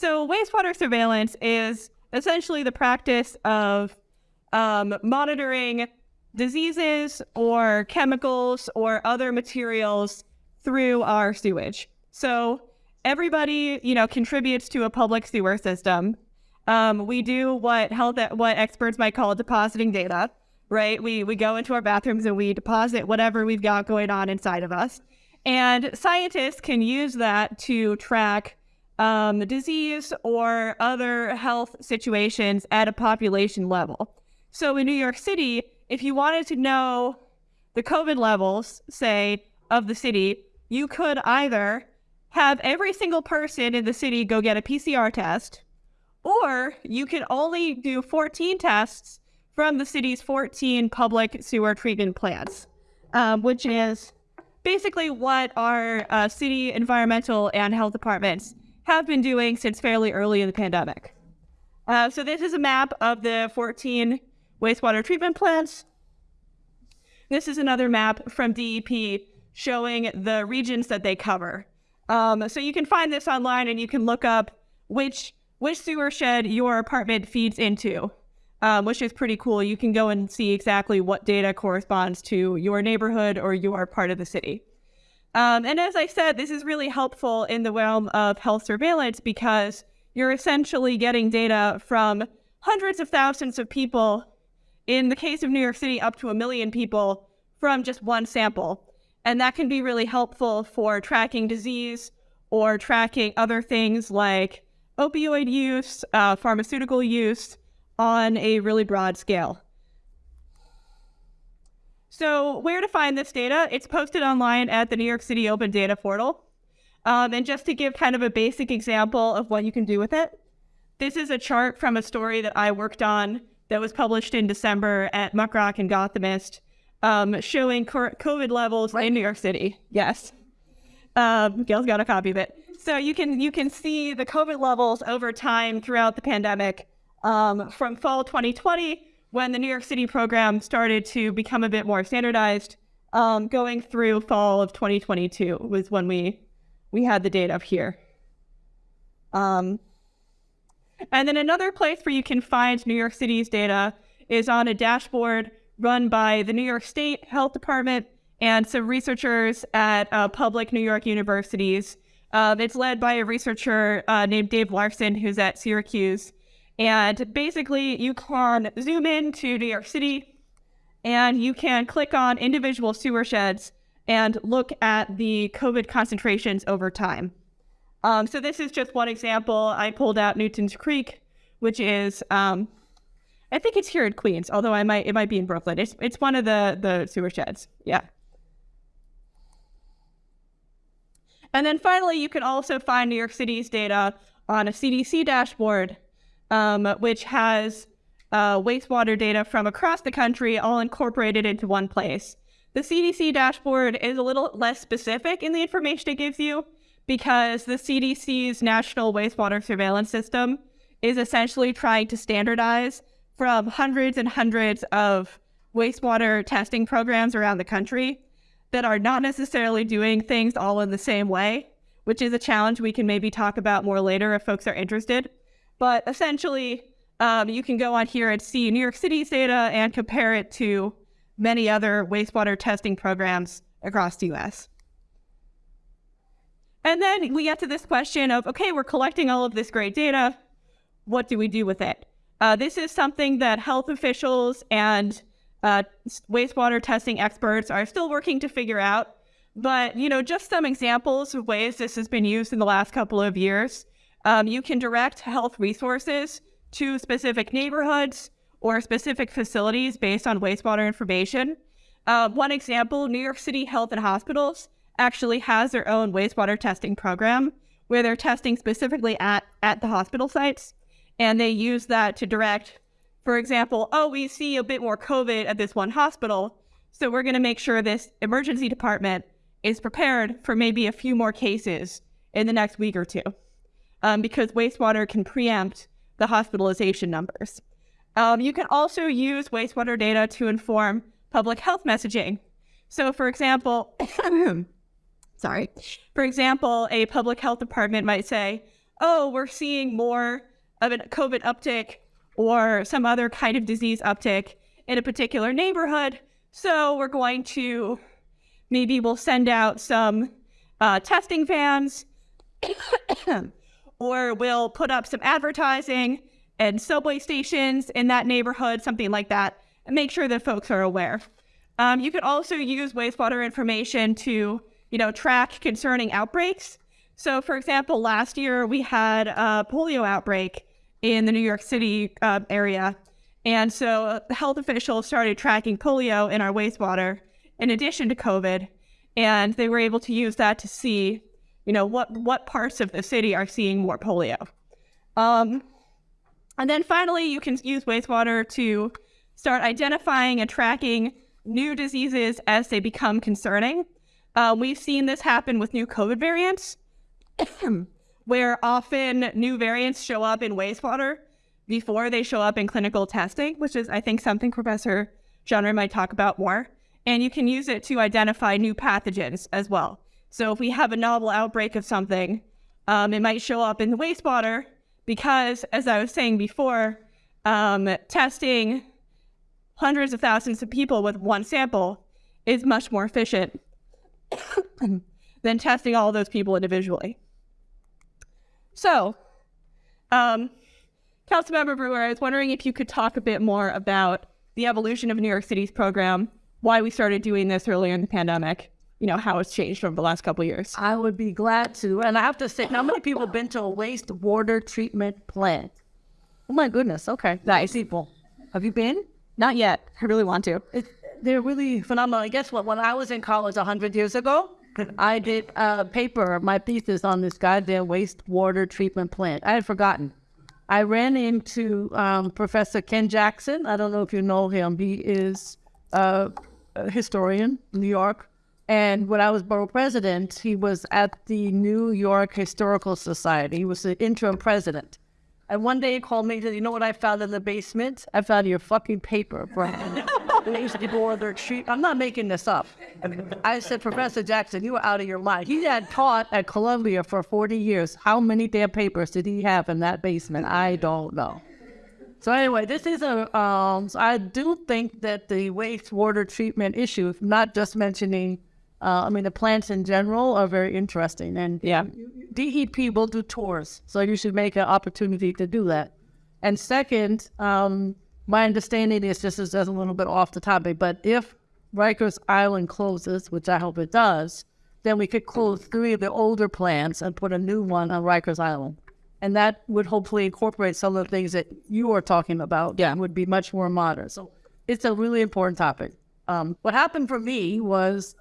So wastewater surveillance is essentially the practice of um, monitoring diseases or chemicals or other materials through our sewage. So everybody, you know, contributes to a public sewer system. Um, we do what health what experts might call depositing data, right? We we go into our bathrooms and we deposit whatever we've got going on inside of us, and scientists can use that to track um, disease or other health situations at a population level. So in New York City, if you wanted to know the COVID levels, say, of the city, you could either have every single person in the city go get a PCR test, or you could only do 14 tests from the city's 14 public sewer treatment plants, um, which is basically what our uh, city environmental and health departments have been doing since fairly early in the pandemic. Uh, so this is a map of the 14 wastewater treatment plants. This is another map from DEP showing the regions that they cover. Um, so you can find this online and you can look up which which sewer shed your apartment feeds into, um, which is pretty cool. You can go and see exactly what data corresponds to your neighborhood or your part of the city. Um, and as I said, this is really helpful in the realm of health surveillance because you're essentially getting data from hundreds of thousands of people, in the case of New York City, up to a million people from just one sample. And that can be really helpful for tracking disease or tracking other things like opioid use, uh, pharmaceutical use on a really broad scale. So where to find this data? It's posted online at the New York City Open Data Portal. Um, and just to give kind of a basic example of what you can do with it, this is a chart from a story that I worked on that was published in December at MuckRock and Gothamist um, showing COVID levels right. in New York City. Yes. Um, Gale's got a copy of it. So you can you can see the COVID levels over time throughout the pandemic um, from fall 2020 when the New York City program started to become a bit more standardized, um, going through fall of 2022 was when we we had the data up here. Um, and then another place where you can find New York City's data is on a dashboard run by the New York State Health Department and some researchers at uh, public New York universities. Um, it's led by a researcher uh, named Dave Larsen, who's at Syracuse. And basically, you can zoom in to New York City and you can click on individual sewer sheds and look at the COVID concentrations over time. Um, so this is just one example. I pulled out Newton's Creek, which is um, I think it's here in Queens, although I might it might be in Brooklyn. It's it's one of the the sewer sheds. Yeah. And then finally, you can also find New York City's data on a CDC dashboard, um, which has uh, wastewater data from across the country all incorporated into one place. The CDC dashboard is a little less specific in the information it gives you because the CDC's National Wastewater Surveillance System is essentially trying to standardize from hundreds and hundreds of wastewater testing programs around the country that are not necessarily doing things all in the same way, which is a challenge we can maybe talk about more later if folks are interested. But essentially, um, you can go on here and see New York City's data and compare it to many other wastewater testing programs across the US. And then we get to this question of, okay, we're collecting all of this great data. What do we do with it? Uh, this is something that health officials and uh, wastewater testing experts are still working to figure out. But, you know, just some examples of ways this has been used in the last couple of years. Um, you can direct health resources to specific neighborhoods or specific facilities based on wastewater information. Uh, one example, New York City Health and Hospitals actually has their own wastewater testing program where they're testing specifically at, at the hospital sites and they use that to direct, for example, oh, we see a bit more COVID at this one hospital, so we're going to make sure this emergency department is prepared for maybe a few more cases in the next week or two, um, because wastewater can preempt the hospitalization numbers. Um, you can also use wastewater data to inform public health messaging. So, for example, sorry, for example, a public health department might say, oh, we're seeing more of a COVID uptick or some other kind of disease uptick in a particular neighborhood. So we're going to maybe we'll send out some uh, testing vans or we'll put up some advertising and subway stations in that neighborhood, something like that, and make sure that folks are aware. Um, you could also use wastewater information to, you know, track concerning outbreaks. So, for example, last year we had a polio outbreak in the New York City uh, area, and so the health officials started tracking polio in our wastewater in addition to COVID, and they were able to use that to see, you know, what what parts of the city are seeing more polio. Um, and then finally, you can use wastewater to start identifying and tracking new diseases as they become concerning. Uh, we've seen this happen with new COVID variants, where often new variants show up in wastewater before they show up in clinical testing, which is, I think, something Professor Jenner might talk about more. And you can use it to identify new pathogens as well. So if we have a novel outbreak of something, um, it might show up in the wastewater because, as I was saying before, um, testing hundreds of thousands of people with one sample is much more efficient than testing all those people individually. So, um, Councilmember Brewer, I was wondering if you could talk a bit more about the evolution of New York City's program, why we started doing this earlier in the pandemic, you know, how it's changed over the last couple of years. I would be glad to. And I have to say, how many people have been to a wastewater treatment plant? Oh my goodness. Okay. Nice. People. Have you been? Not yet. I really want to. It, they're really phenomenal. And guess what? When I was in college 100 years ago, I did a paper, my thesis on this goddamn wastewater treatment plant. I had forgotten. I ran into um, Professor Ken Jackson. I don't know if you know him. He is a historian, New York. And when I was borough president, he was at the New York Historical Society. He was the interim president. And one day he called me and said, You know what I found in the basement? I found your fucking paper, bro. they used to go their. I'm not making this up. I said, Professor Jackson, you were out of your mind. He had taught at Columbia for 40 years. How many damn papers did he have in that basement? I don't know. So anyway, this is a. Um, I do think that the wastewater treatment issue, not just mentioning uh, I mean, the plants in general are very interesting. And yeah, DEP will do tours. So you should make an opportunity to do that. And second, um, my understanding is this is just a little bit off the topic, but if Rikers Island closes, which I hope it does, then we could close three of the older plants and put a new one on Rikers Island. And that would hopefully incorporate some of the things that you are talking about. Yeah. Would be much more modern. So it's a really important topic. Um, what happened for me was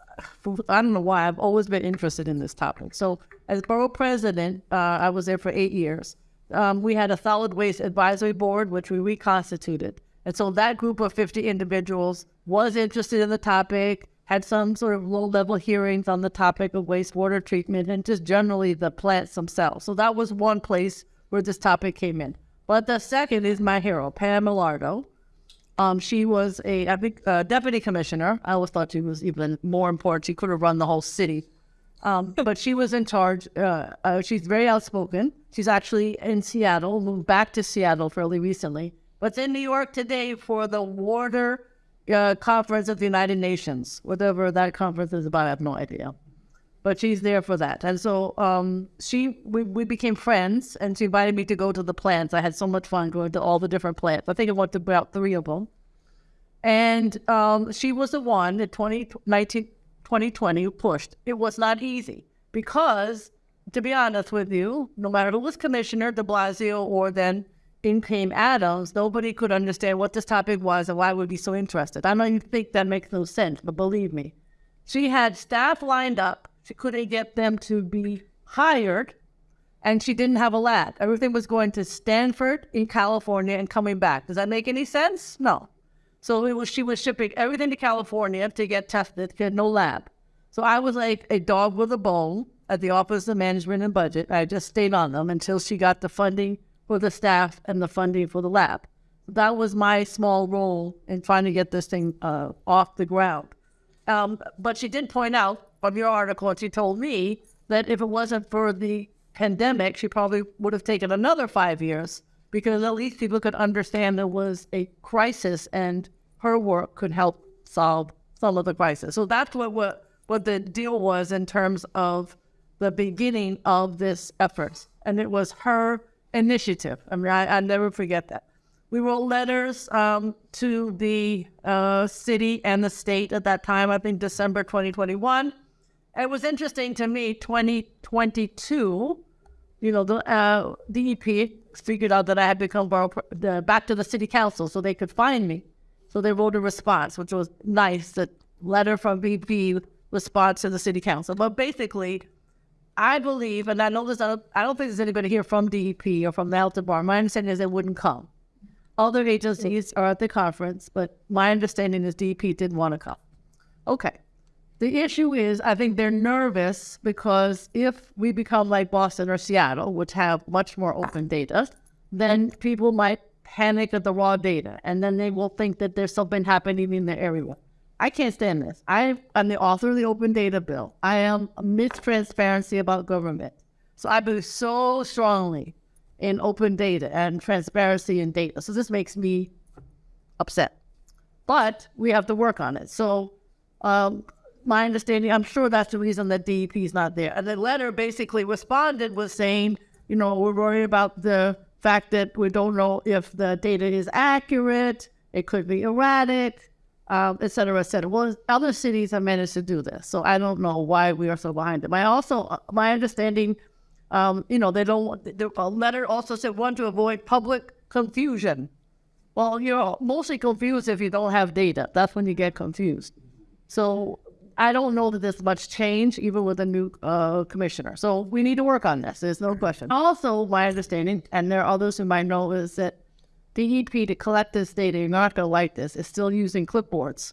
I don't know why I've always been interested in this topic. So as borough president, uh, I was there for eight years. Um, we had a solid waste advisory board, which we reconstituted. And so that group of 50 individuals was interested in the topic, had some sort of low level hearings on the topic of wastewater treatment and just generally the plants themselves. So that was one place where this topic came in. But the second is my hero, Pam Elardo, um, she was a, I think, a deputy commissioner. I always thought she was even more important. She could have run the whole city. Um, but she was in charge. Uh, uh, she's very outspoken. She's actually in Seattle, moved back to Seattle fairly recently, but in New York today for the Water uh, Conference of the United Nations. Whatever that conference is about, I have no idea. But she's there for that. And so um, she, we, we became friends, and she invited me to go to the plants. I had so much fun going to all the different plants. I think I went to about three of them. And um, she was the one in 2019, 2020 who pushed. It was not easy because, to be honest with you, no matter who was commissioner, de Blasio, or then in came Adams, nobody could understand what this topic was and why we'd be so interested. I know you think that makes no sense, but believe me, she had staff lined up. She couldn't get them to be hired, and she didn't have a lab. Everything was going to Stanford in California and coming back. Does that make any sense? No. So it was she was shipping everything to California to get tested. Had no lab. So I was like a dog with a bone at the Office of Management and Budget. I just stayed on them until she got the funding for the staff and the funding for the lab. That was my small role in trying to get this thing uh, off the ground. Um, but she did point out from your article, and she told me that if it wasn't for the pandemic, she probably would have taken another five years because at least people could understand there was a crisis and her work could help solve some of the crisis. So that's what what, what the deal was in terms of the beginning of this effort. And it was her initiative. I mean, I, I never forget that. We wrote letters um, to the uh, city and the state at that time, I think December 2021. It was interesting to me, 2022, you know, the uh, DEP figured out that I had become borough, the, back to the city council so they could find me. So they wrote a response, which was nice, the letter from BP response to the city council. But basically, I believe, and I know there's, I don't think there's anybody here from DEP or from the health department. My understanding is they wouldn't come. Other agencies are at the conference, but my understanding is DEP didn't want to come. Okay. The issue is, I think they're nervous because if we become like Boston or Seattle, which have much more open data, then people might panic at the raw data and then they will think that there's something happening in their area. I can't stand this. I am the author of the open data bill. I am amidst transparency about government. So I believe so strongly in open data and transparency in data. So this makes me upset. But we have to work on it. So um, my understanding, I'm sure that's the reason that DEP is not there. And the letter basically responded with saying, you know, we're worried about the fact that we don't know if the data is accurate, it could be erratic, um, et cetera, et cetera. Well, other cities have managed to do this, so I don't know why we are so behind them. I also, uh, my understanding, um, you know, they don't. want- The the letter also said one to avoid public confusion. Well, you're mostly confused if you don't have data. That's when you get confused. So I don't know that there's much change, even with a new uh, commissioner. So we need to work on this. There's no question. Also, my understanding, and there are others who might know, is that DEP to collect this data, you're not going to like this, is still using clipboards.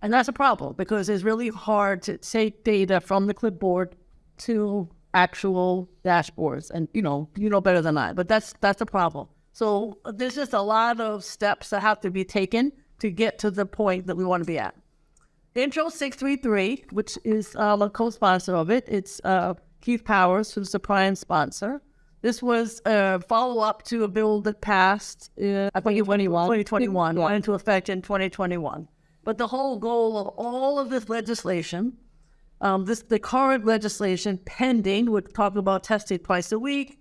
And that's a problem because it's really hard to take data from the clipboard to actual dashboards. And you know, you know better than I, but that's that's a problem. So there's just a lot of steps that have to be taken to get to the point that we want to be at. Intro 633, which is um, a co-sponsor of it, it's uh, Keith Powers, who's the prime sponsor. This was a follow-up to a bill that passed in 2021, 2021 went into effect in 2021. But the whole goal of all of this legislation, um, this the current legislation pending, would talk about testing twice a week,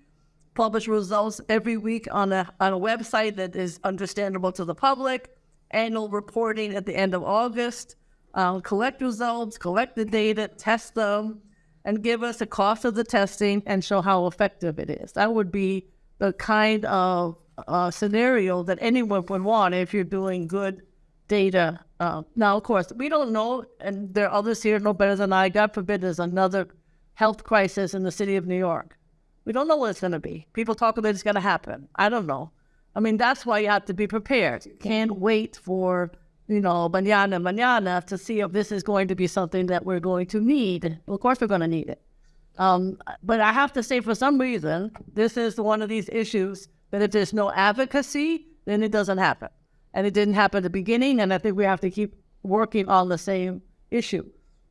publish results every week on a on a website that is understandable to the public, annual reporting at the end of August, uh, collect results, collect the data, test them, and give us a cost of the testing and show how effective it is. That would be the kind of uh, scenario that anyone would want if you're doing good data. Uh, now, of course, we don't know, and there are others here no better than I. God forbid there's another health crisis in the city of New York. We don't know what it's going to be. People talk about it's going to happen. I don't know. I mean, that's why you have to be prepared. You can't wait for, you know, mañana, mañana to see if this is going to be something that we're going to need. Well, of course, we're going to need it. Um, but I have to say, for some reason, this is one of these issues that if there's no advocacy, then it doesn't happen. And it didn't happen at the beginning, and I think we have to keep working on the same issue.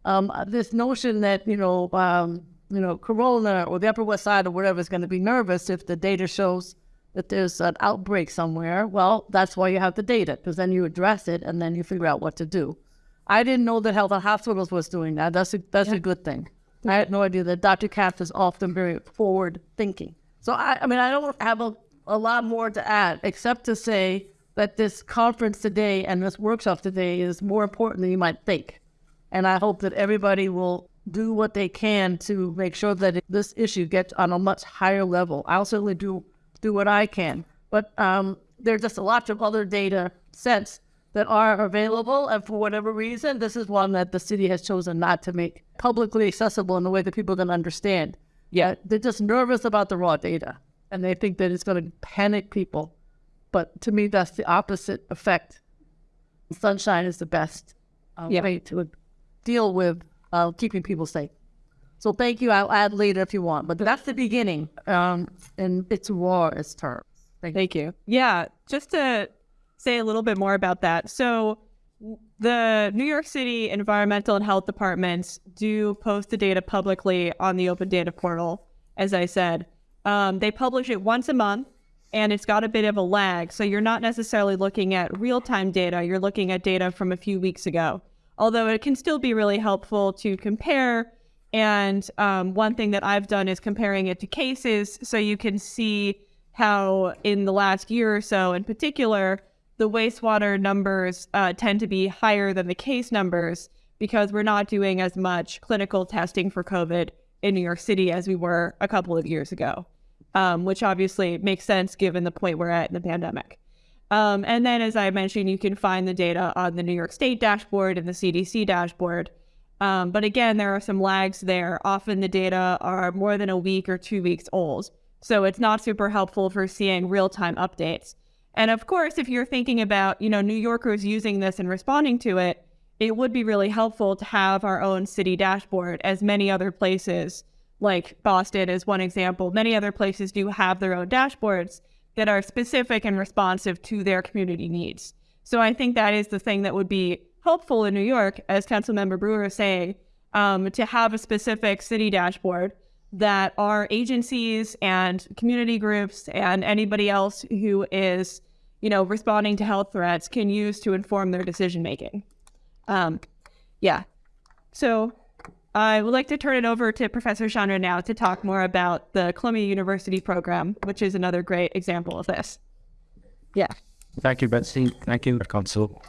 Um, this notion that you know, um, you know, Corona or the Upper West Side or whatever is going to be nervous if the data shows that there's an outbreak somewhere. Well, that's why you have the data, because then you address it and then you figure out what to do. I didn't know that Health and Hospitals was doing that. That's a, that's a good thing. I had no idea that Dr. Katz is often very forward thinking. So I, I mean, I don't have a, a lot more to add except to say that this conference today and this workshop today is more important than you might think. And I hope that everybody will do what they can to make sure that this issue gets on a much higher level. I'll certainly do do what I can, but um, there's just a lot of other data sets that are available, and for whatever reason, this is one that the city has chosen not to make publicly accessible in a way that people can understand. Yeah, they're just nervous about the raw data, and they think that it's going to panic people. But to me, that's the opposite effect. Sunshine is the best uh, Yeah. way to deal with uh, keeping people safe. So thank you. I'll add later if you want, but that's the beginning. Um, and it's raw as terms. Thank you. Thank you. Yeah, just to say a little bit more about that. So, the New York City environmental and health departments do post the data publicly on the open data portal, as I said. Um, they publish it once a month and it's got a bit of a lag. So you're not necessarily looking at real time data, you're looking at data from a few weeks ago. Although it can still be really helpful to compare. And um, one thing that I've done is comparing it to cases so you can see how, in the last year or so in particular, the wastewater numbers uh, tend to be higher than the case numbers because we're not doing as much clinical testing for COVID in New York City as we were a couple of years ago, um, which obviously makes sense given the point we're at in the pandemic. Um, and then, as I mentioned, you can find the data on the New York State dashboard and the CDC dashboard. Um, but again, there are some lags there. Often the data are more than a week or two weeks old. So it's not super helpful for seeing real time updates. And of course, if you're thinking about, you know, New Yorkers using this and responding to it, it would be really helpful to have our own city dashboard, as many other places, like Boston is one example, many other places do have their own dashboards that are specific and responsive to their community needs. So I think that is the thing that would be helpful in New York, as Councilmember Brewer is saying, um, to have a specific city dashboard that our agencies and community groups and anybody else who is, you know, responding to health threats can use to inform their decision making. Um, yeah. So I would like to turn it over to Professor Chandran now to talk more about the Columbia University program, which is another great example of this. Yeah. Thank you, Betsy. Thank you, Council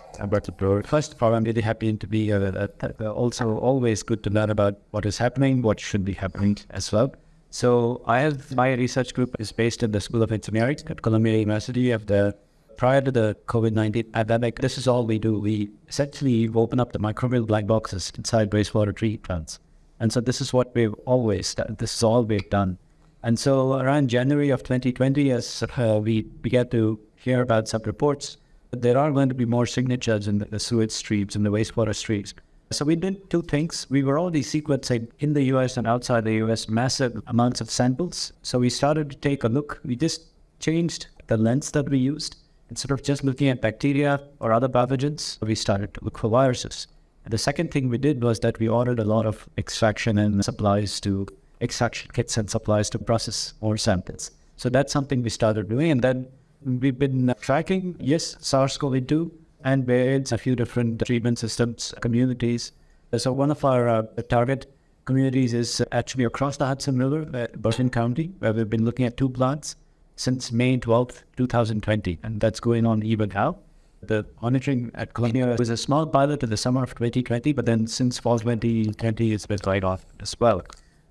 Brewer. First of all, I'm really happy to be here. Also, always good to learn about what is happening, what should be happening as well. So, I have my research group is based in the School of Engineering at Columbia University. Of the prior to the COVID nineteen pandemic, this is all we do. We essentially open up the microbial black boxes inside wastewater treatment plants, and so this is what we've always done. This is all we've done. And so, around January of 2020, as uh, we began to hear about some reports that there are going to be more signatures in the, the sewage streams and the wastewater streams. So we did two things. We were already sequencing in the US and outside the US massive amounts of samples. So we started to take a look. We just changed the lens that we used. Instead of just looking at bacteria or other pathogens, we started to look for viruses. And the second thing we did was that we ordered a lot of extraction and supplies to extraction kits and supplies to process more samples. So that's something we started doing. And then We've been tracking, yes, SARS-CoV-2 and AIDS, a few different treatment systems, communities. So one of our uh, target communities is actually across the Hudson River, uh, Bergen County, where we've been looking at two plants since May 12th, 2020, and that's going on even now. The monitoring at Columbia was a small pilot in the summer of 2020, but then since fall 2020, it's been right off as well.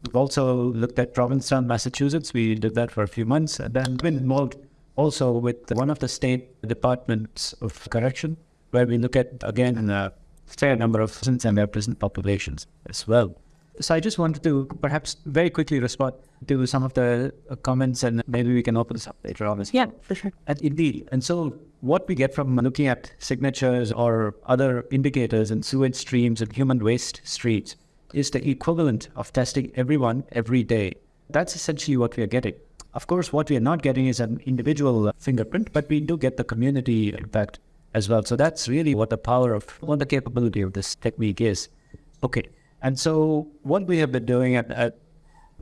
We've also looked at Provincetown, Massachusetts. We did that for a few months, and then been involved also with one of the state departments of correction, where we look at, again, a fair number of prisons and their prison populations as well. So I just wanted to perhaps very quickly respond to some of the comments and maybe we can open this up later on. Yeah, for sure. And indeed. And so what we get from looking at signatures or other indicators in sewage streams and human waste streams is the equivalent of testing everyone every day. That's essentially what we are getting. Of course, what we are not getting is an individual fingerprint, but we do get the community impact as well. So that's really what the power of what the capability of this technique is. Okay. And so what we have been doing at, at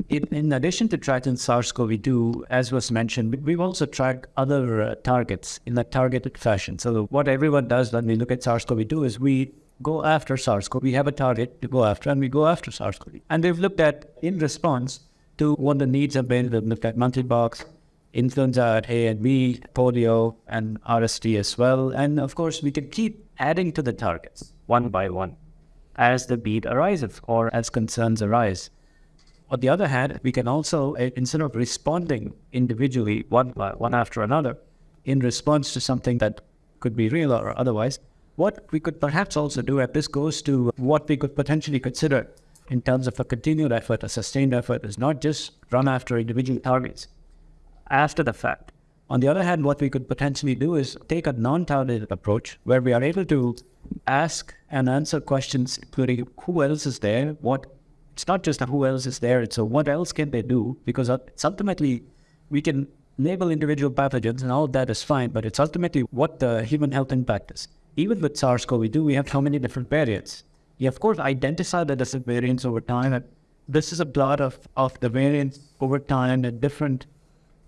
in, in, addition to tracking SARS-CoV-2, as was mentioned, we've also tracked other uh, targets in a targeted fashion. So what everyone does when we look at SARS-CoV-2 is we go after SARS-CoV. We have a target to go after, and we go after SARS-CoV. And we've looked at, in response, to what the needs have been. We've looked at monkeypox, influenza at A and B, polio, and RSV as well. And of course, we can keep adding to the targets one by one as the beat arises or as concerns arise. On the other hand, we can also, eh, instead of responding individually one by one after another, in response to something that could be real or otherwise, what we could perhaps also do, and this goes to what we could potentially consider in terms of a continued effort, a sustained effort, is not just run after individual targets after the fact. On the other hand, what we could potentially do is take a non-targeted approach where we are able to ask and answer questions, including who else is there, what it's not just who else is there, it's a what else can they do? Because it's ultimately we can label individual pathogens and all that is fine, but it's ultimately what the human health impact is. even with SARS-CoV-2, we have how many different variants. You of course identify the variants over time. And this is a plot of, of the variants over time in different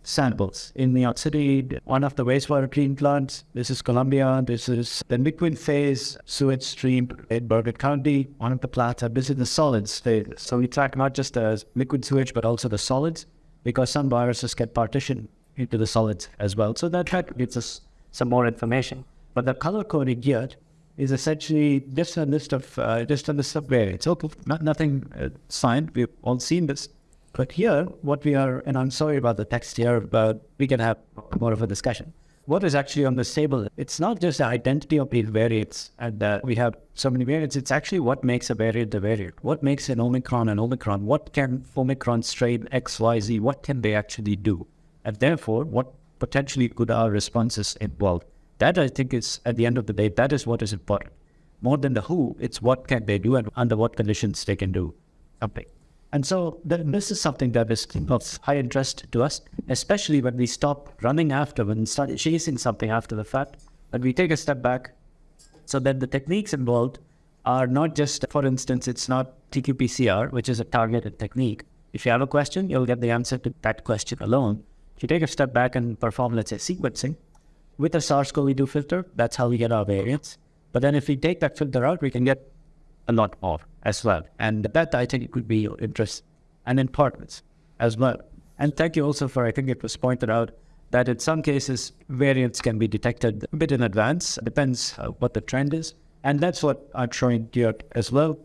samples. In New York City, one of the wastewater treatment plants, this is Columbia, this is the liquid phase sewage stream in Bergen County. One of the plants, this is the solids phase. So we track not just the liquid sewage, but also the solids, because some viruses get partitioned into the solids as well. So that gives us some more information. But the color coding here is essentially just a list of uh, just a list of variants. Okay, not nothing uh, signed. We've all seen this. But here, what we are, and I'm sorry about the text here, but we can have more of a discussion. What is actually on this table? It's not just the identity of these variants, and uh, we have so many variants. It's actually what makes a variant a variant. What makes an Omicron an Omicron? What can Omicron strain X, Y, Z? What can they actually do? And therefore, what potentially could our responses involve? That I think is at the end of the day, that is what is important. More than the who, it's what can they do and under what conditions they can do something. And so this is something that is of high interest to us, especially when we stop running after, when we start chasing something after the fact, and we take a step back. So then the techniques involved are not just, for instance, it's not TQPCR, which is a targeted technique. If you have a question, you'll get the answer to that question alone. If you take a step back and perform, let's say, sequencing with a SARS-CoV-2 filter, that's how we get our variants. But then if we take that filter out, we can get a lot more as well. And that I think could be your interest and importance as well. And thank you also for, I think it was pointed out that in some cases, variants can be detected a bit in advance, depends uh, what the trend is. And that's what I'm showing here as well.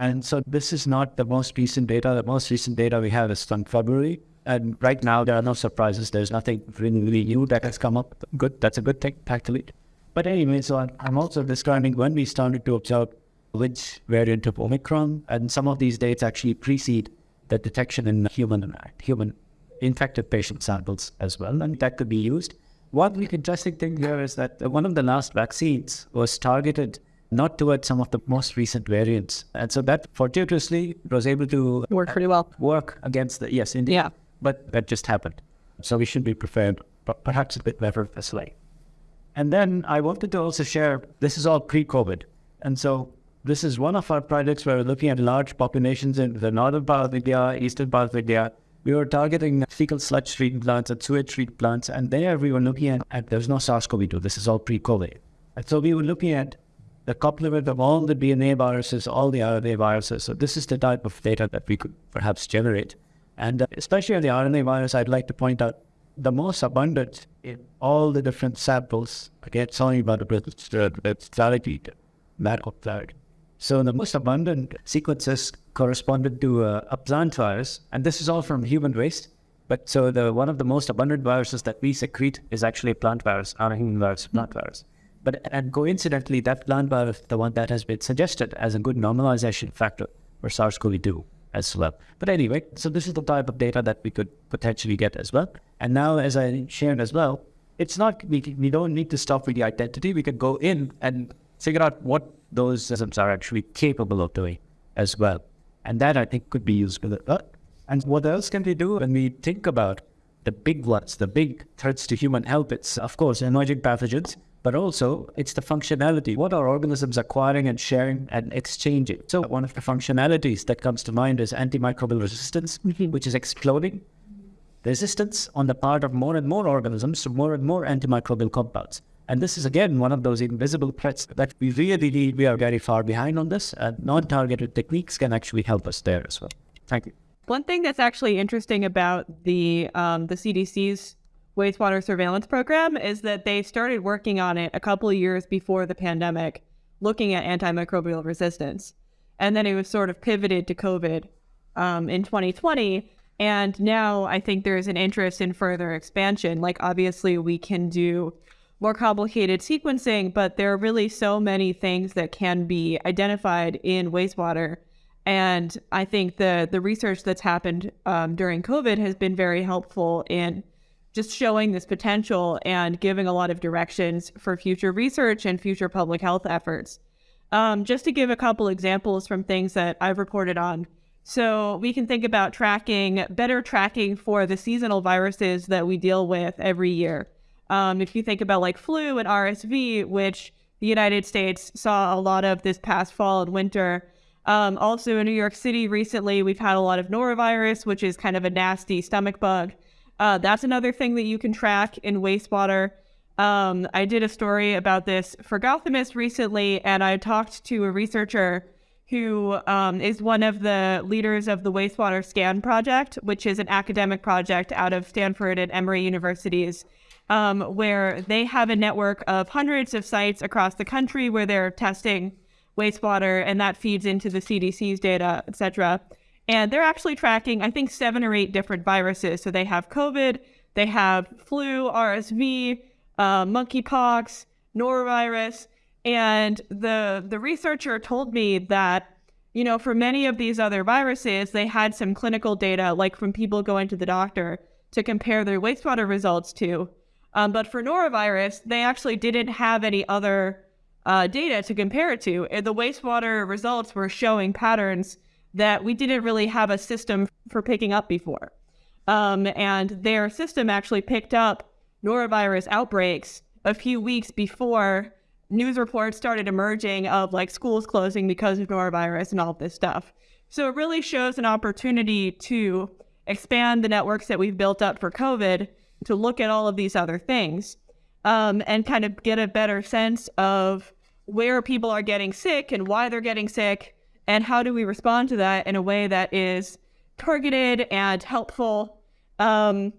And so this is not the most recent data. The most recent data we have is from February. And right now, there are no surprises. There's nothing really, new that has come up. Good. That's a good thing, actually. But anyway, so uh, I'm also describing when we started to observe which variant of Omicron, and some of these dates actually precede the detection in human uh, human infected patient samples as well, and that could be used. One interesting thing here is that one of the last vaccines was targeted not towards some of the most recent variants, and so that fortuitously was able to work pretty well. Work against the yes, indeed. Yeah, but that just happened. So we should be prepared, but perhaps a bit better this way. And then I wanted to also share this is all pre-COVID, and so this is one of our projects where we're looking at large populations in the northern part of India, eastern part of India. We were targeting fecal sludge treatment plants and sewage treatment plants, and there we were looking at, at there's no SARS-CoV-2. This is all pre-COVID. And so we were looking at the complement of all the DNA viruses, all the RNA viruses. So this is the type of data that we could perhaps generate. And uh, especially on the RNA virus, I'd like to point out the most abundant in all the different samples. Again, talking about the clarity, medical clarity. So the most abundant sequences corresponded to a, a, plant virus, and this is all from human waste. But so the one of the most abundant viruses that we secrete is actually a plant virus, not a human virus, plant virus. But and coincidentally, that plant virus, the one that has been suggested as a good normalization factor for SARS-CoV-2 as well. But anyway, so this is the type of data that we could potentially get as well. And now, as I shared as well, it's not we, we don't need to stop with the identity. We can go in and figure out what those systems are actually capable of doing as well. And that I think could be it. And what else can we do when we think about the big ones, the big threats to human health? It's, of course, emerging pathogens, but also it's the functionality. What are organisms acquiring and sharing and exchanging? So one of the functionalities that comes to mind is antimicrobial resistance, mm-hmm. which is exploding. Resistance on the part of more and more organisms to more and more antimicrobial compounds. And this is again one of those invisible threats that we really need. We are very far behind on this, and non-targeted techniques can actually help us there as well. Thank you. One thing that's actually interesting about the um, the CDC's wastewater surveillance program is that they started working on it a couple of years before the pandemic, looking at antimicrobial resistance, and then it was sort of pivoted to COVID um, in 2020. And now I think there is an interest in further expansion. Like obviously we can do more complicated sequencing, but there are really so many things that can be identified in wastewater. And I think the the research that's happened um, during COVID has been very helpful in just showing this potential and giving a lot of directions for future research and future public health efforts. Um, just to give a couple examples from things that I've reported on. So we can think about tracking, better tracking for the seasonal viruses that we deal with every year. Um, if you think about like flu and RSV, which the United States saw a lot of this past fall and winter. Um, also in New York City recently, we've had a lot of norovirus, which is kind of a nasty stomach bug. Uh, that's another thing that you can track in wastewater. Um, I did a story about this for Gothamist recently, and I talked to a researcher who um, is one of the leaders of the Wastewater Scan Project, which is an academic project out of Stanford and Emory universities, um, where they have a network of hundreds of sites across the country where they're testing wastewater, and that feeds into the CDC's data, et cetera. And they're actually tracking, I think, seven or eight different viruses. So they have COVID, they have flu, RSV, uh, monkeypox, norovirus, and the the researcher told me that you know for many of these other viruses they had some clinical data like from people going to the doctor to compare their wastewater results to. Um, but for norovirus they actually didn't have any other uh, data to compare it to. The wastewater results were showing patterns that we didn't really have a system for picking up before um, and their system actually picked up norovirus outbreaks a few weeks before news reports started emerging of like schools closing because of norovirus and all this stuff. So it really shows an opportunity to expand the networks that we've built up for COVID to look at all of these other things um, and kind of get a better sense of where people are getting sick and why they're getting sick and how do we respond to that in a way that is targeted and helpful um,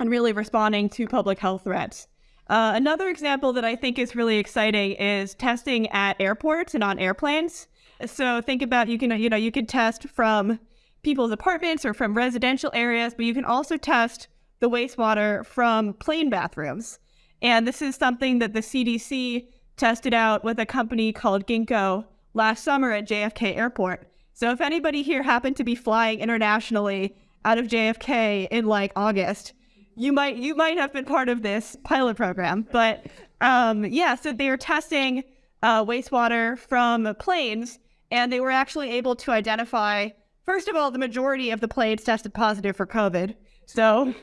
and really responding to public health threats. Uh, another example that I think is really exciting is testing at airports and on airplanes. So think about you can you know you can test from people's apartments or from residential areas, but you can also test the wastewater from plane bathrooms. And this is something that the CDC tested out with a company called Ginkgo last summer at JFK Airport. So if anybody here happened to be flying internationally out of JFK in like August, you might you might have been part of this pilot program, but um, yeah, so they were testing uh, wastewater from planes, and they were actually able to identify. First of all, the majority of the planes tested positive for COVID, so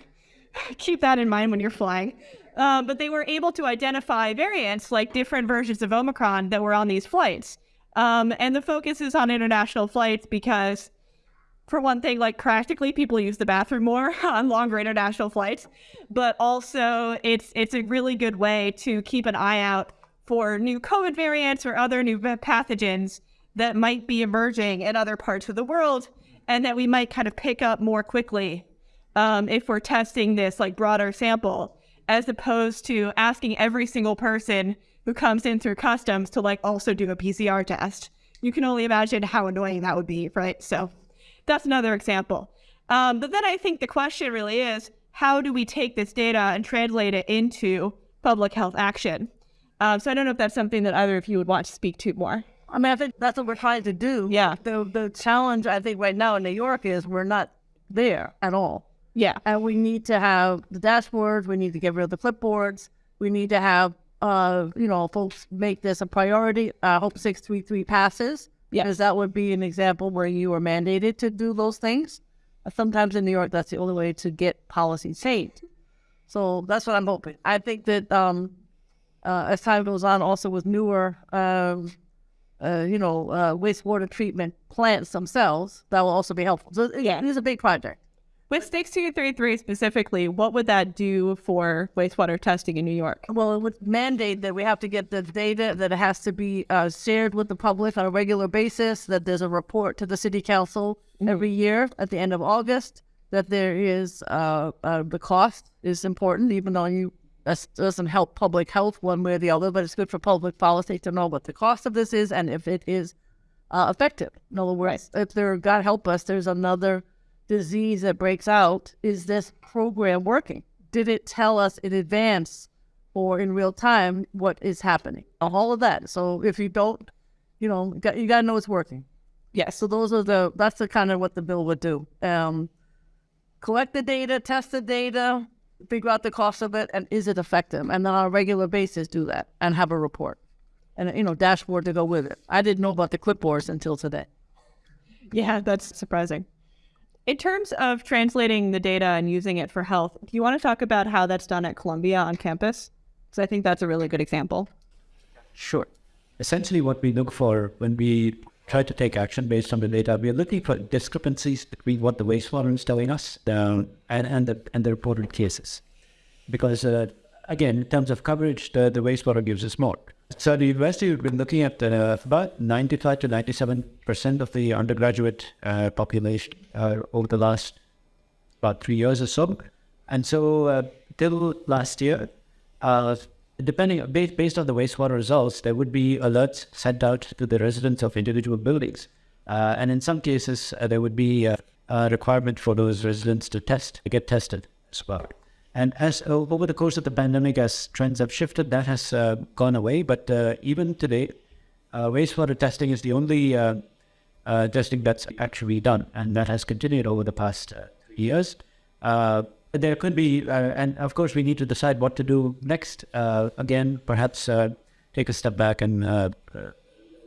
keep that in mind when you're flying. Um, but they were able to identify variants like different versions of Omicron that were on these flights. Um, and the focus is on international flights because for one thing, like practically people use the bathroom more on longer international flights, but also it's it's a really good way to keep an eye out for new COVID variants or other new pathogens that might be emerging in other parts of the world and that we might kind of pick up more quickly um, if we're testing this like broader sample as opposed to asking every single person who comes in through customs to like also do a PCR test. You can only imagine how annoying that would be, right? So that's another example. Um, but then I think the question really is how do we take this data and translate it into public health action? Um, so I don't know if that's something that either of you would want to speak to more. I mean, I think that's what we're trying to do. Yeah. The the challenge I think right now in New York is we're not there at all. Yeah. And we need to have the dashboards. We need to get rid of the clipboards. We need to have, uh, you know, folks make this a priority. I uh, hope 633 passes. Yeah. Because that would be an example where you are mandated to do those things. Sometimes in New York, that's the only way to get policy changed. So that's what I'm hoping. I think that um, uh, as time goes on, also with newer, um, uh, you know, uh, wastewater treatment plants themselves, that will also be helpful. So yeah, it is a big project. With 6233 specifically, what would that do for wastewater testing in New York? Well, it would mandate that we have to get the data, that it has to be uh, shared with the public on a regular basis, that there's a report to the city council mm-hmm. every year at the end of August, that there is uh, uh, the cost is important, even though you it doesn't help public health one way or the other, but it's good for public policy to know what the cost of this is and if it is uh, effective. In other words, right. if there, God help us, there's another disease that breaks out, is this program working? Did it tell us in advance or in real time what is happening? All of that. So if you don't, you know, you got to know it's working. Yes. So those are the, that's the kind of what the bill would do. Um, collect the data, test the data, figure out the cost of it, and is it effective? And then on a regular basis, do that and have a report and, you know, dashboard to go with it. I didn't know about the clipboards until today. Yeah, that's surprising. In terms of translating the data and using it for health, do you want to talk about how that's done at Columbia on campus? Because I think that's a really good example. Sure. Essentially, what we look for when we try to take action based on the data, we are looking for discrepancies between what the wastewater is telling us and, and, the, and the reported cases. Because, uh, again, in terms of coverage, the, the wastewater gives us more. So the university we've been looking at uh, about 95 to 97 percent of the undergraduate uh, population uh, over the last about three years or so, and so uh, till last year, uh, depending based, based on the wastewater results, there would be alerts sent out to the residents of individual buildings, uh, and in some cases there would be a, a requirement for those residents to test to get tested as well. And as uh, over the course of the pandemic, as trends have shifted, that has uh, gone away. But uh, even today, uh, wastewater testing is the only uh, uh, testing that's actually done, and that has continued over the past years. there could be, and of course, we need to decide what to do next. again, perhaps take a step back and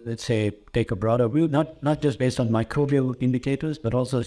let's say take a broader view, not not just based on microbial indicators, but also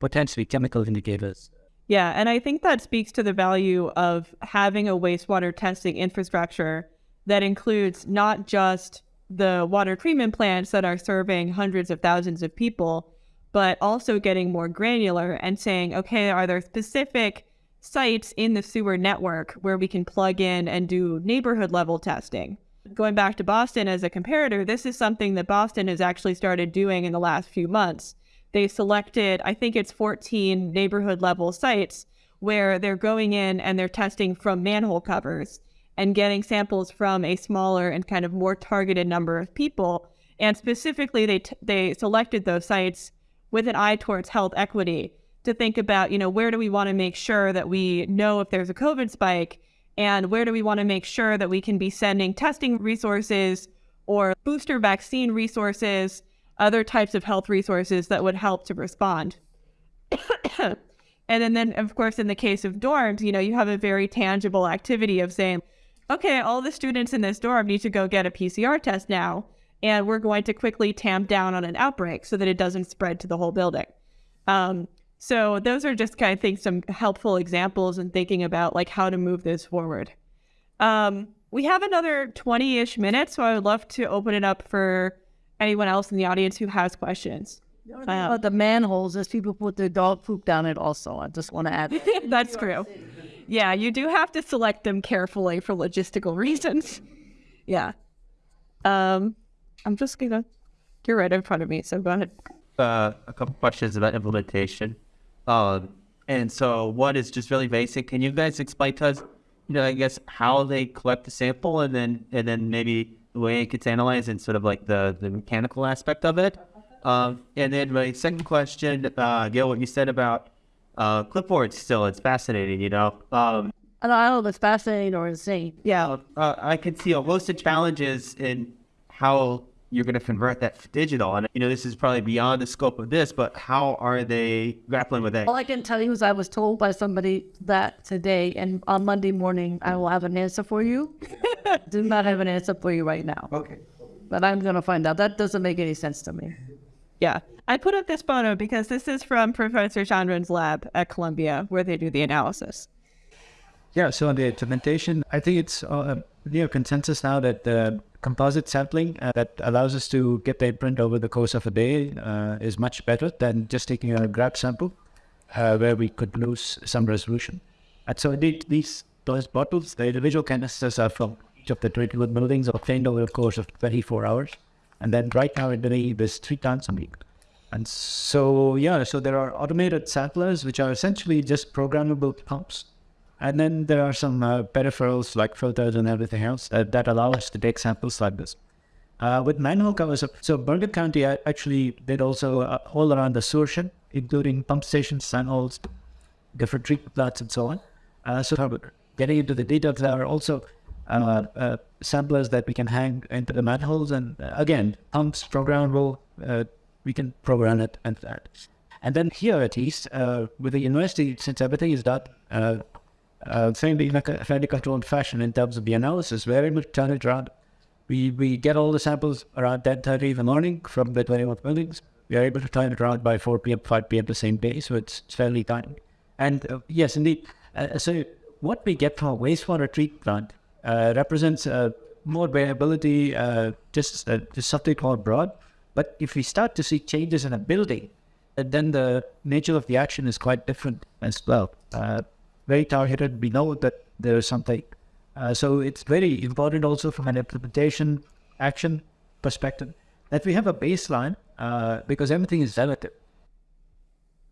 potentially chemical indicators. Yeah, and I think that speaks to the value of having a wastewater testing infrastructure that includes not just the water treatment plants that are serving hundreds of thousands of people, but also getting more granular and saying, okay, are there specific sites in the sewer network where we can plug in and do neighborhood level testing? Going back to Boston as a comparator, this is something that Boston has actually started doing in the last few months they selected, I think it's 14 neighborhood level sites where they're going in and they're testing from manhole covers and getting samples from a smaller and kind of more targeted number of people. And specifically, they, they selected those sites with an eye towards health equity to think about, you know, where do we want to make sure that we know if there's a COVID spike and where do we want to make sure that we can be sending testing resources or booster vaccine resources other types of health resources that would help to respond. and then, then, of course, in the case of dorms, you know, you have a very tangible activity of saying, okay, all the students in this dorm need to go get a PCR test now, and we're going to quickly tamp down on an outbreak so that it doesn't spread to the whole building. Um, so those are just kind of think some helpful examples in thinking about like how to move this forward. Um, we have another 20-ish minutes, so I would love to open it up for anyone else in the audience who has questions. The only thing about the manholes is people put their dog poop down it also. I just want to add. That's true. Yeah, you do have to select them carefully for logistical reasons. Yeah. Um, I'm just gonna. You're right in front of me, so go ahead. Uh, a couple questions about implementation. Um, and so one is just really basic. Can you guys explain to us, you know, I guess how they collect the sample and then and then maybe the way it gets analyzed and sort of like the, the mechanical aspect of it. Um, and then my second question, uh, Gale, what you said about uh, clipboards still, it's fascinating, you know. Um, I don't know if it's fascinating or insane. Yeah. Uh, I can see most of the challenges in how you're going to convert that to digital. And, you know, this is probably beyond the scope of this, but how are they grappling with that? All I can tell you is I was told by somebody that today and on Monday morning, I will have an answer for you. Do not have an answer for you right now. Okay. But I'm going to find out. That doesn't make any sense to me. Yeah. I put up this photo because this is from Professor Chandran's lab at Columbia where they do the analysis. Yeah, so on the implementation, I think it's uh, near consensus now that the composite sampling uh, that allows us to get the imprint over the course of a day uh, is much better than just taking a grab sample uh, where we could lose some resolution. And so indeed, these those bottles, the individual canisters are from each of the 21 buildings obtained over the course of 24 hours. And then right now in Delhi, there's three times a week. And so, yeah, so there are automated samplers, which are essentially just programmable pumps and then there are some uh, peripherals like filters and everything else uh, that allow us to take samples like this. Uh, with manhole covers, so Bergen County actually did also uh, all around the sewer shed, including pump stations, manholes, different treatment plants, and so on. Uh, so getting into the details, there are also uh, samplers that we can hang into the manholes, and again, pumps programmable. we can program it and that. And then here at least, with the university, since everything is done uh, in a fairly controlled fashion in terms of the analysis. We're able to turn it around. We, we get all the samples around 10.30 in the morning from the 21 buildings. We are able to turn it around by 4 p.m., 5 p.m. the same day, so it's, it's fairly tight. And uh, yes, indeed. Uh, so what we get from a wastewater treatment plant uh, represents uh, more variability, uh, just just something more broad. But if we start to see changes in a building, then the nature of the action is quite different as well. Very targeted. We know that there is something. Uh, so it's very important also from an implementation action perspective that we have a baseline uh, because everything is relative.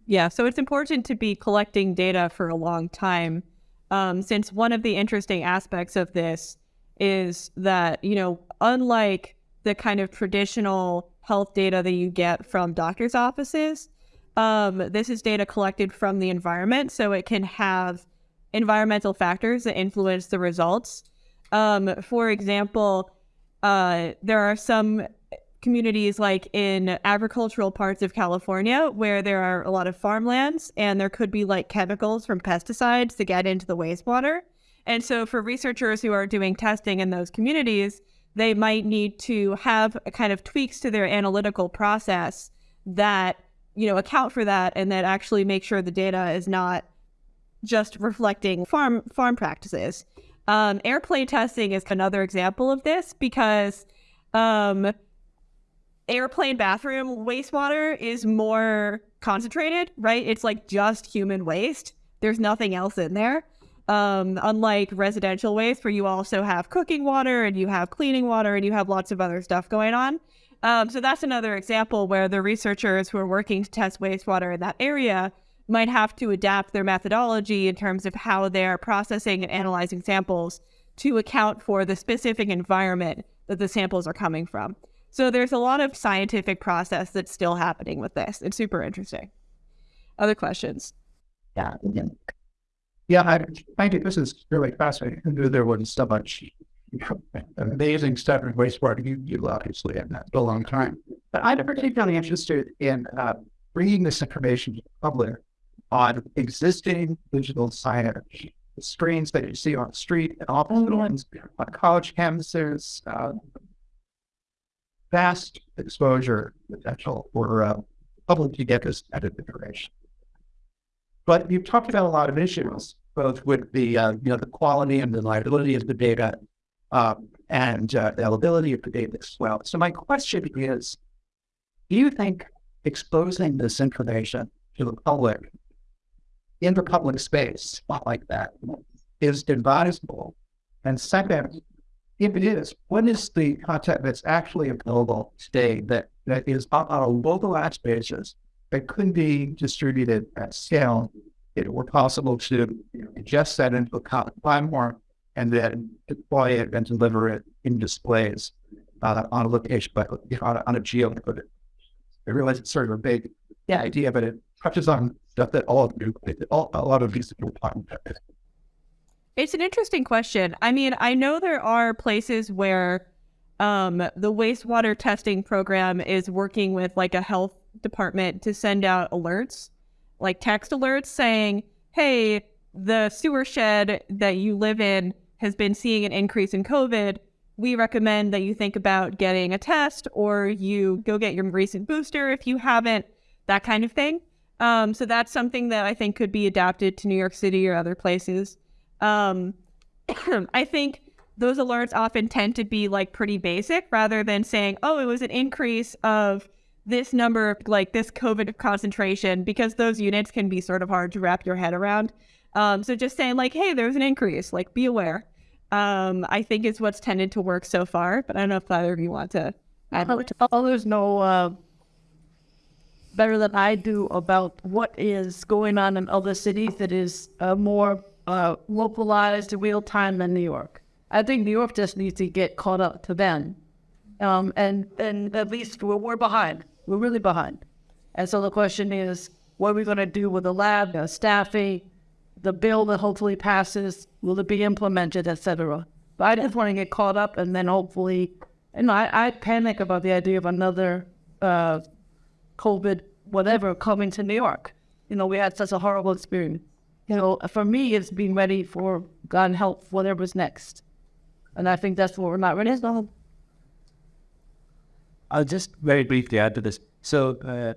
Yeah, so it's important to be collecting data for a long time, um, since one of the interesting aspects of this is that, you know, unlike the kind of traditional health data that you get from doctor's offices, um, this is data collected from the environment, so it can have environmental factors that influence the results. Um, for example, uh, there are some communities like in agricultural parts of California where there are a lot of farmlands and there could be like chemicals from pesticides to get into the wastewater. And so for researchers who are doing testing in those communities, they might need to have a kind of tweaks to their analytical process that, you know, account for that and then actually make sure the data is not just reflecting farm farm practices. Um, airplane testing is another example of this because um, airplane bathroom wastewater is more concentrated, right? It's like just human waste. There's nothing else in there. Um, unlike residential waste, where you also have cooking water and you have cleaning water and you have lots of other stuff going on. Um, so that's another example where the researchers who are working to test wastewater in that area might have to adapt their methodology in terms of how they're processing and analyzing samples to account for the specific environment that the samples are coming from. So there's a lot of scientific process that's still happening with this. It's super interesting. Other questions? Yeah. Yeah, I I think this is really fascinating. I knew there wasn't so much amazing stuff in wastewater. You, you obviously have that a long time. But I'm particularly interested in uh, bringing this information to the public on existing digital signage, the screens that you see on the street and hospitals, on college campuses, uh, vast exposure potential for uh, public to get this kind of information. But you've talked about a lot of issues, both with the uh, you know the quality and the reliability of the data, um, and uh, availability of the data as well. So my question is, do you think exposing this information to the public in the public space, like that, is advisable? And second, if it is, what is the content that's actually available today that, that is on a localized basis that could be distributed at scale it were possible to ingest that into a platform and then deploy it and deliver it in displays uh, on a location, but you know, on, a, on a geo. I realize it's sort of a big yeah. idea, but it touches on stuff that all of you, all, a lot of these people about. It's an interesting question. I mean, I know there are places where um, the wastewater testing program is working with like a health department to send out alerts, like text alerts saying, hey, the sewer shed that you live in has been seeing an increase in COVID. We recommend that you think about getting a test or you go get your recent booster if you haven't, that kind of thing. Um, so that's something that I think could be adapted to New York City or other places. Um, I think those alerts often tend to be like pretty basic rather than saying, oh, it was an increase of this number, of like this COVID concentration, because those units can be sort of hard to wrap your head around. Um, so just saying, like, hey, there's an increase, like, be aware. Um, I think is what's tended to work so far, but I don't know if either of you want to add. Others know uh, better than I do about what is going on in other cities that is uh, more uh, localized real time than New York. I think New York just needs to get caught up to them. Um, and, and at least we're, we're behind. We're really behind. And so the question is, what are we going to do with the lab, the staffing, the bill that hopefully passes? Will it be implemented, etc.? But I just want to get caught up and then hopefully, you know, I, I panic about the idea of another uh, COVID whatever coming to New York. You know, we had such a horrible experience you know, for me, it's being ready for God help whatever's next. And I think that's what we're not ready for. I'll just very briefly add to this. So, uh,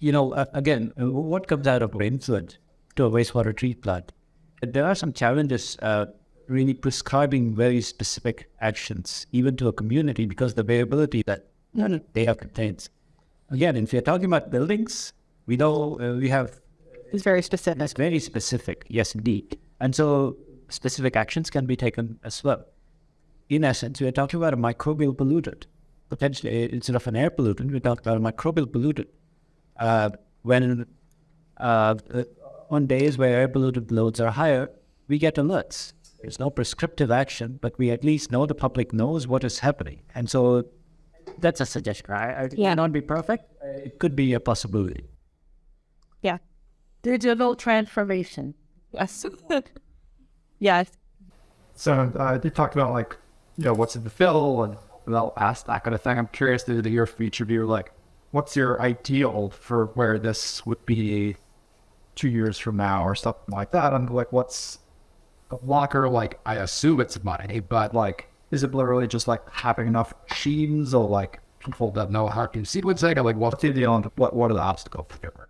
you know, uh, again, what comes out of influent to a wastewater treatment plant? There are some challenges uh, really prescribing very specific actions, even to a community, because the variability that data contains. Again, if you're talking about buildings, we know uh, we have It's very specific. it's very specific, yes, indeed. And so specific actions can be taken as well. In essence, we're talking about a microbial pollutant. Potentially, instead of an air pollutant, we're talking about a microbial pollutant. Uh, when uh, on days where air pollutant loads are higher, we get alerts. There's no prescriptive action, but we at least know the public knows what is happening. And so that's a suggestion. I, I, it Yeah. may not be perfect. It could be a possibility. Yeah. Digital transformation. Yes. yes. So uh, you talked about like, you know, what's in the fill and about past that kind of thing. I'm curious to hear your future view. Like, what's your ideal for where this would be two years from now or something like that? I'm like, what's the blocker? Like, I assume it's money, but like, is it literally just like having enough machines or like people that know how to sequencing? Or like, what's the deal? What what are the obstacles for?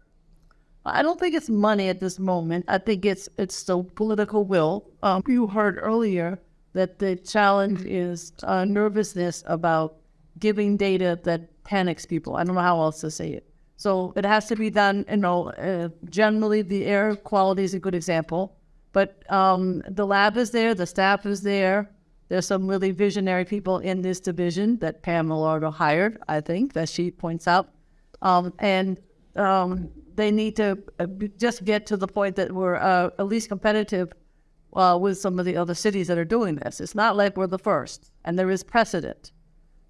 I don't think it's money at this moment. I think it's it's the political will. Um, you heard earlier that the challenge is uh, nervousness about giving data that panics people. I don't know how else to say it. So it has to be done. You know, uh, generally the air quality is a good example, but um, the lab is there, the staff is there. There's some really visionary people in this division that Pam Elardo hired. I think that she points out, um, and um, they need to uh, just get to the point that we're uh, at least competitive uh, with some of the other cities that are doing this. It's not like we're the first, and there is precedent.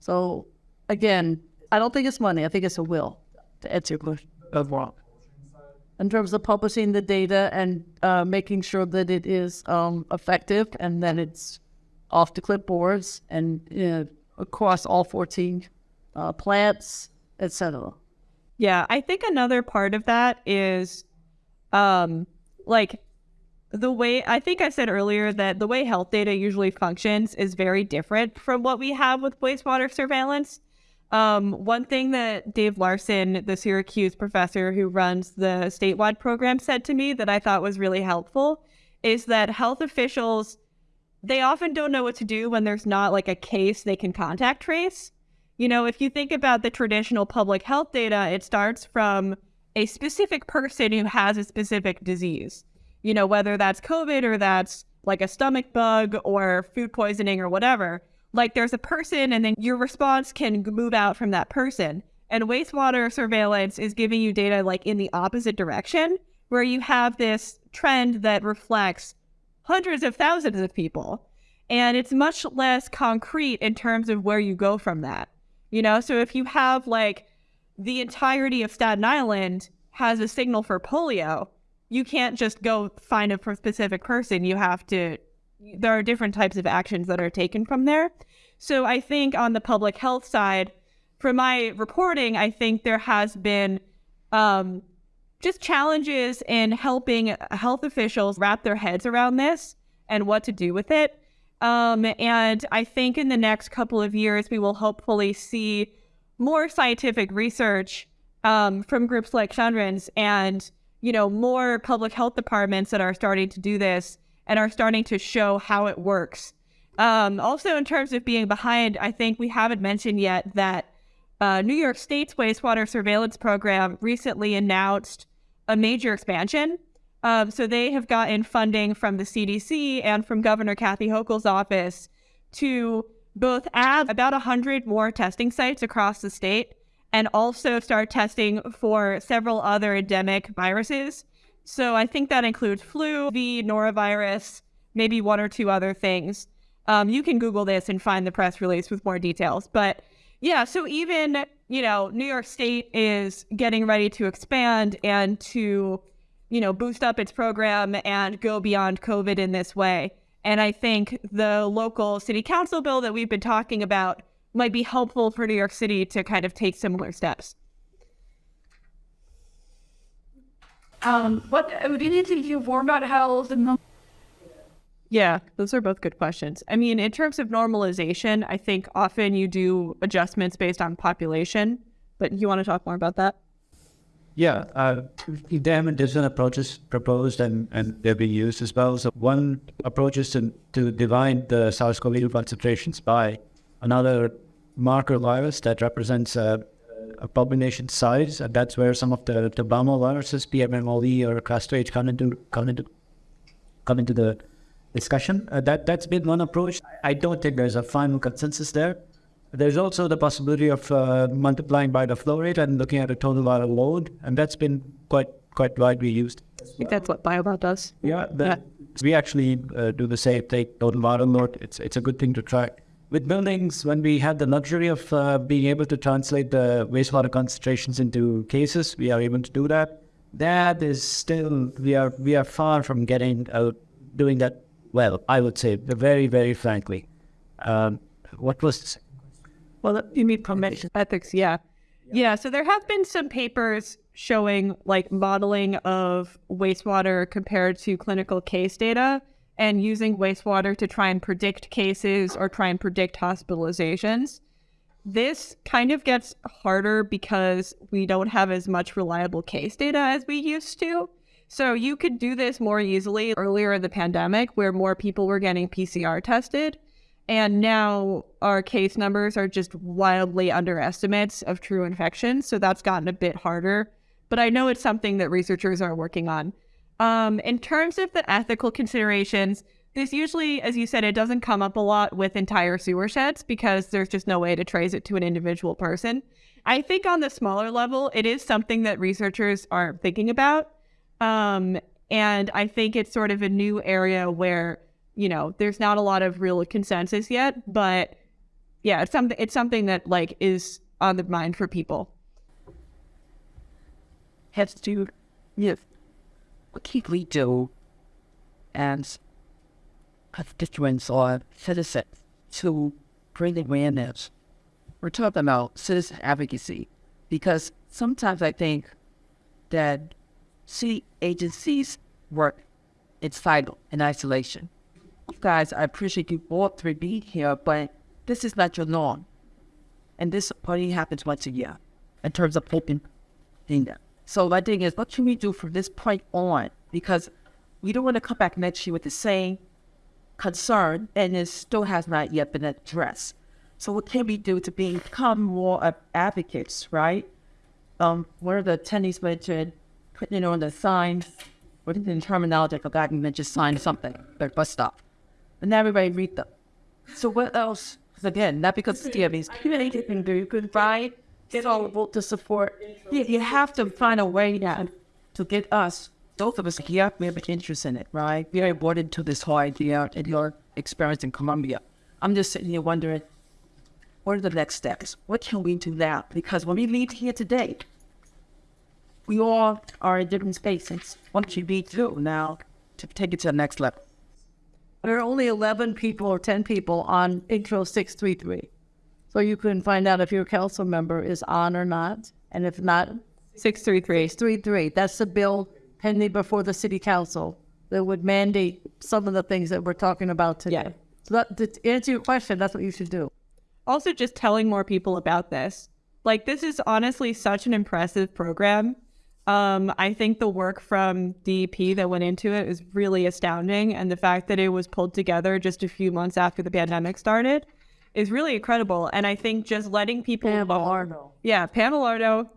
So, again, I don't think it's money. I think it's a will to answer your question. In terms of publishing the data and uh, making sure that it is um, effective and that it's off the clipboards and uh, across all 14 uh, plants, etc. Yeah, I think another part of that is um like the way I think I said earlier that the way health data usually functions is very different from what we have with wastewater surveillance. Um, one thing that Dave Larsen, the Syracuse professor who runs the statewide program, said to me that I thought was really helpful is that health officials they often don't know what to do when there's not like a case they can contact trace. You know, if you think about the traditional public health data, it starts from a specific person who has a specific disease. You know, whether that's COVID or that's like a stomach bug or food poisoning or whatever. Like there's a person and then your response can move out from that person. And wastewater surveillance is giving you data like in the opposite direction, where you have this trend that reflects hundreds of thousands of people. And it's much less concrete in terms of where you go from that. You know, so if you have like the entirety of Staten Island has a signal for polio, you can't just go find a specific person. You have to, there are different types of actions that are taken from there. So I think on the public health side, from my reporting, I think there has been um, just challenges in helping health officials wrap their heads around this and what to do with it. Um, and I think in the next couple of years, we will hopefully see more scientific research um, from groups like Chandran's and, you know, more public health departments that are starting to do this and are starting to show how it works. Um, also, in terms of being behind, I think we haven't mentioned yet that uh, New York State's wastewater surveillance program recently announced a major expansion. Um, so they have gotten funding from the CDC and from Governor Kathy Hochul's office to both add about 100 more testing sites across the state and also start testing for several other endemic viruses. So I think that includes flu, V, norovirus, maybe one or two other things. Um, you can Google this and find the press release with more details. But yeah, so even, you know, New York State is getting ready to expand and to, you know, boost up its program and go beyond COVID in this way. And I think the local city council bill that we've been talking about might be helpful for New York City to kind of take similar steps. Um, what need to do more about health and Yeah, those are both good questions. I mean, in terms of normalization, I think often you do adjustments based on population, but you want to talk more about that? Yeah, uh, there have been different approaches proposed and, and they're being used as well. So one approach is to, to divide the SARS-CoV-2 concentrations by another marker virus that represents a, a population size, and that's where some of the, the Bama viruses, PMMoV or crAssphage, come into come into come into the discussion. Uh, that that's been one approach. I don't think there's a final consensus there. There's also the possibility of uh, multiplying by the flow rate and looking at a total water load, and that's been quite quite widely used. I think that's what Biobot does. Yeah, the, we actually uh, do the same thing. Total viral load. It's it's a good thing to track. With buildings, when we had the luxury of uh, being able to translate the wastewater concentrations into cases, we are able to do that. That is still we are we are far from getting out doing that well. I would say very very frankly. Um, what was the second Well, you need permission. Ethics, yeah. Yeah, so there have been some papers showing like modeling of wastewater compared to clinical case data and using wastewater to try and predict cases or try and predict hospitalizations. This kind of gets harder because we don't have as much reliable case data as we used to. So you could do this more easily earlier in the pandemic where more people were getting PCR tested. And now our case numbers are just wildly underestimates of true infections. So that's gotten a bit harder. But I know it's something that researchers are working on. Um, in terms of the ethical considerations, this usually, as you said, it doesn't come up a lot with entire sewer sheds because there's just no way to trace it to an individual person. I think on the smaller level, it is something that researchers are thinking about. Um, and I think it's sort of a new area where, you know, there's not a lot of real consensus yet, but yeah, it's something it's something that like is on the mind for people. has to with what can we do as constituents or citizens to bring awareness. We're talking about citizen advocacy because sometimes I think that city agencies work in silo in isolation. Guys, I appreciate you all three being here, but this is not your norm. And this only happens once a year in terms of open data. So my thing is, what can we do from this point on? Because we don't want to come back next year with the same concern, and it still has not yet been addressed. So what can we do to become more of advocates, right? Um, one of the attendees mentioned putting it on the signs, what is the terminology? I forgot you just sign something, like bus stop. And now everybody read them. So what else? again, not because it's DMV's community can do, you can find so to support. You, you have to find a way now to get us, both of us here, we have an interest in it, right? We are bought into this whole idea and your experience in Columbia. I'm just sitting here wondering, what are the next steps? What can we do now? Because when we leave here today, we all are in different spaces. What should we do now to take it to the next level? There are only 11 people or 10 people on intro 633. So you can find out if your council member is on or not. And if not, 633. 633. That's the bill pending before the city council that would mandate some of the things that we're talking about today. Yeah. So that, to answer your question, that's what you should do. also just telling more people about this. Like this is honestly such an impressive program. Um, I think the work from DEP that went into it is really astounding, and the fact that it was pulled together just a few months after the pandemic started is really incredible. And I think just letting people yeah, Pam Elardo,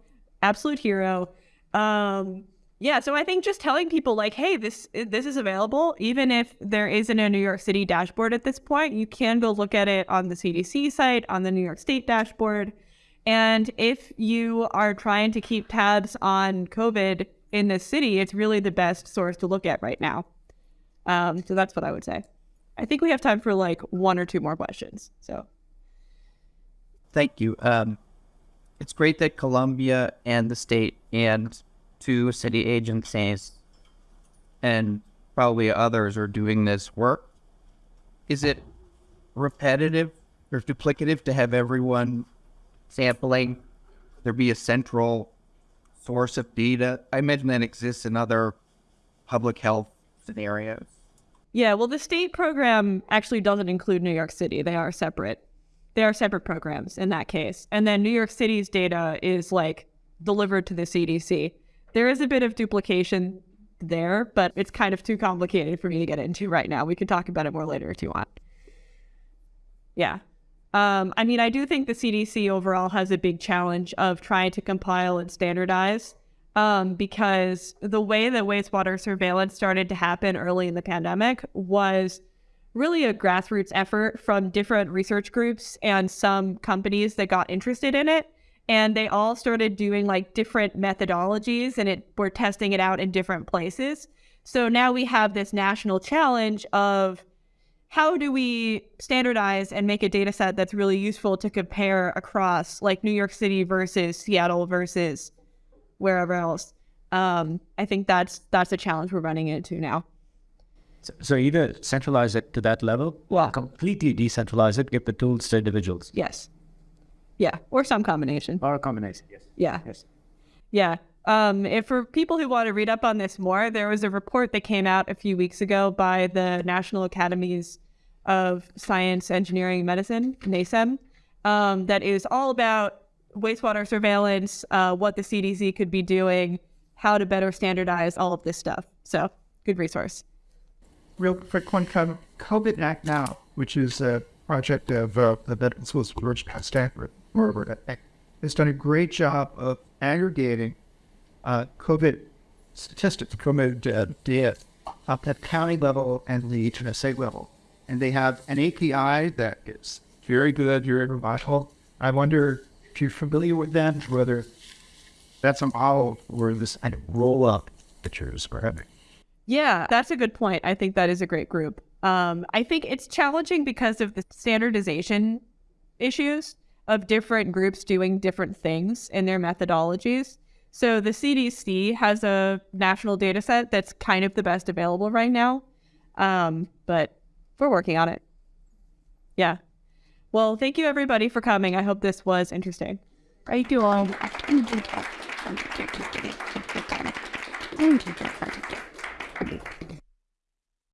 absolute hero. Um, yeah, so I think just telling people like, hey, this this is available, even if there isn't a New York City dashboard at this point, you can go look at it on the CDC site, on the New York State dashboard. And if you are trying to keep tabs on COVID in this city, it's really the best source to look at right now. Um, so that's what I would say. I think we have time for like one or two more questions. So Thank you. Um, it's great that Columbia and the state and two city agencies and probably others are doing this work. Is it repetitive or duplicative to have everyone sampling? There be a central source of data. I imagine that exists in other public health scenarios. Yeah, well, the state program actually doesn't include New York City. They are separate. They are separate programs in that case. And then New York City's data is like delivered to the CDC. there is a bit of duplication there, but it's kind of too complicated for me to get into right now. We can talk about it more later if you want. Yeah. Um, I mean, I do think the CDC overall has a big challenge of trying to compile and standardize um, because the way that wastewater surveillance started to happen early in the pandemic was really a grassroots effort from different research groups and some companies that got interested in it. And they all started doing like different methodologies and it we're testing it out in different places. So now we have this national challenge of how do we standardize and make a data set that's really useful to compare across like New York City versus Seattle versus wherever else? Um, I think that's that's a challenge we're running into now. So, so either centralize it to that level, or completely decentralize it, give the tools to individuals, Yes. Yeah, or some combination. or a combination. Yes. Yeah. Yes. Yeah. Um, if for people who want to read up on this more, there was a report that came out a few weeks ago by the National Academies of Science, Engineering, Medicine, NASEM, um, that is all about wastewater surveillance, uh, what the CDC could be doing, how to better standardize all of this stuff. So, good resource. real quick one COVID Act Now, which is a project of uh, the Veteran Schools of George Stanford, Harvard, has done a great job of aggregating uh, COVID statistics, COVID data up at county level and the HSA level. And they have an API that is very good, very vital. I wonder if you're familiar with that, whether that's a model where this kind of roll up pictures are having. Yeah, that's a good point. I think that is a great group. Um, I think it's challenging because of the standardization issues of different groups doing different things in their methodologies. So the CDC has a national data set that's kind of the best available right now, um, but we're working on it. Yeah. Well, thank you everybody for coming. I hope this was interesting. Thank you all. Thank you.